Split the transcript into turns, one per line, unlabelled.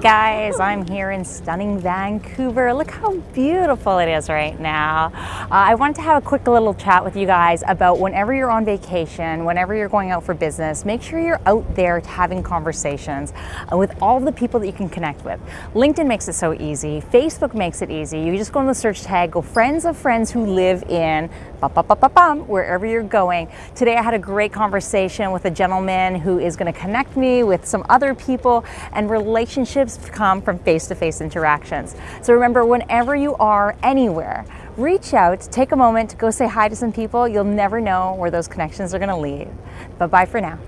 Hey guys, I'm here in stunning Vancouver. Look how beautiful it is right now. Uh, I wanted to have a quick little chat with you guys about whenever you're on vacation, whenever you're going out for business, make sure you're out there having conversations uh, with all the people that you can connect with. LinkedIn makes it so easy. Facebook makes it easy. You just go in the search tag, go friends of friends who live in wherever you're going. Today I had a great conversation with a gentleman who is going to connect me with some other people and relationships come from face-to-face -face interactions. So remember, whenever you are anywhere, reach out, take a moment to go say hi to some people. You'll never know where those connections are going to lead. But bye for now.